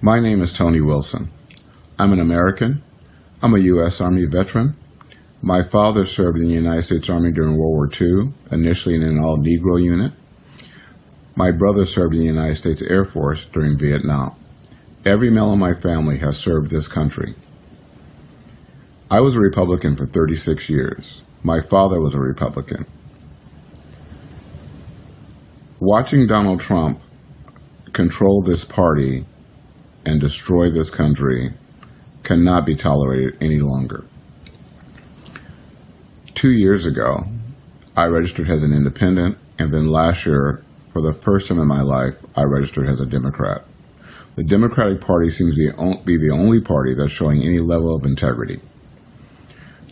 My name is Tony Wilson. I'm an American. I'm a U.S. Army veteran. My father served in the United States Army during World War II, initially in an all Negro unit. My brother served in the United States Air Force during Vietnam. Every male in my family has served this country. I was a Republican for 36 years. My father was a Republican. Watching Donald Trump control this party and destroy this country cannot be tolerated any longer. Two years ago, I registered as an independent, and then last year, for the first time in my life, I registered as a Democrat. The Democratic Party seems to be the only party that's showing any level of integrity.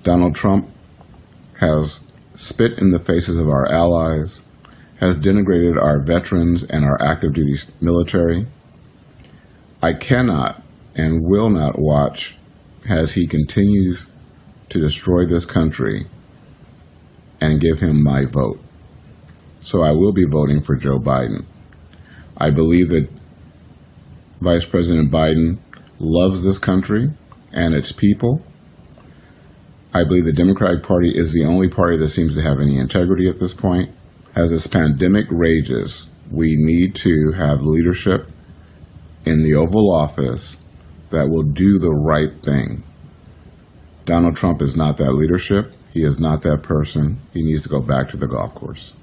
Donald Trump has spit in the faces of our allies, has denigrated our veterans and our active duty military, I cannot and will not watch as he continues to destroy this country and give him my vote. So I will be voting for Joe Biden. I believe that Vice President Biden loves this country and its people. I believe the Democratic Party is the only party that seems to have any integrity at this point. As this pandemic rages, we need to have leadership in the Oval Office that will do the right thing. Donald Trump is not that leadership. He is not that person. He needs to go back to the golf course.